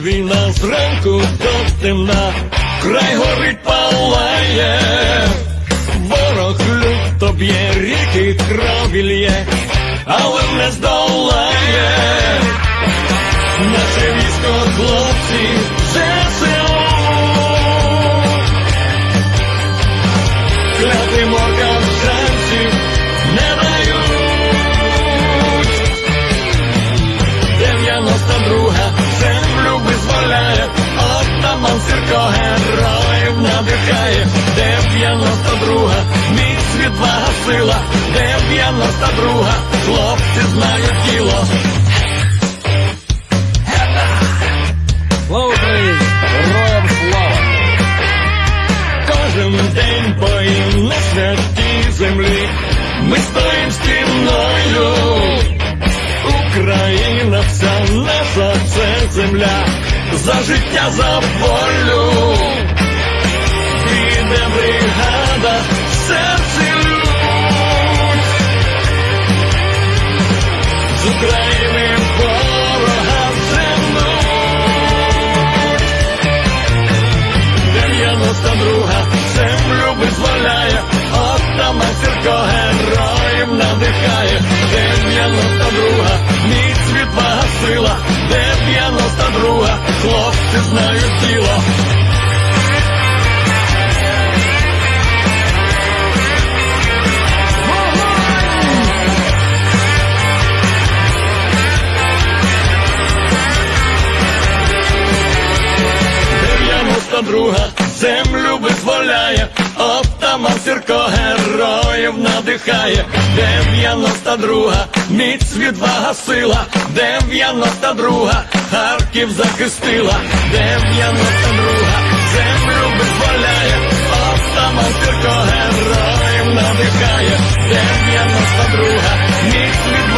зранку до темна, край горить палає, ворог люто б'є, ріки крові лє, але не здолає. Наше військо хлопці сила 92 хлопці знають діло Слава Україні! Героям слава! Кожен день боїм на святій землі, ми стоїм стіною. Україна вся наша це земля, за життя, за волю. 92 землю визволяє, отаман Сірко героїв надихає, 92 міць відвага сила, 92 хлопці знають тіло. Дев'яносто друга землю визволяє, Отаман Сірко героїв надихає, дев'яносто друга, міць відвага сила, дев'яносто друга, Харків захистила, дев'яносто друга, землю визволяє, Отаман Сірко героїв надихає, дев'яносто друга, міць відвага